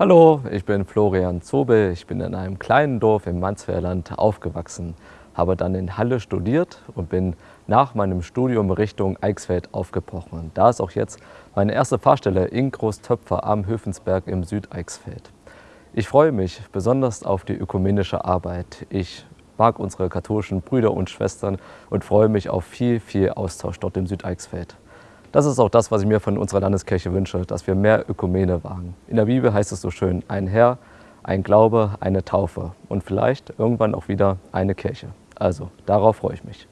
Hallo, ich bin Florian Zobel. Ich bin in einem kleinen Dorf im Mansfelderland aufgewachsen, habe dann in Halle studiert und bin nach meinem Studium Richtung Eichsfeld aufgebrochen. Da ist auch jetzt meine erste Fahrstelle in Großtöpfer am Höfensberg im Südeichsfeld. Ich freue mich besonders auf die ökumenische Arbeit. Ich mag unsere katholischen Brüder und Schwestern und freue mich auf viel, viel Austausch dort im Südeichsfeld. Das ist auch das, was ich mir von unserer Landeskirche wünsche, dass wir mehr Ökumene wagen. In der Bibel heißt es so schön, ein Herr, ein Glaube, eine Taufe und vielleicht irgendwann auch wieder eine Kirche. Also, darauf freue ich mich.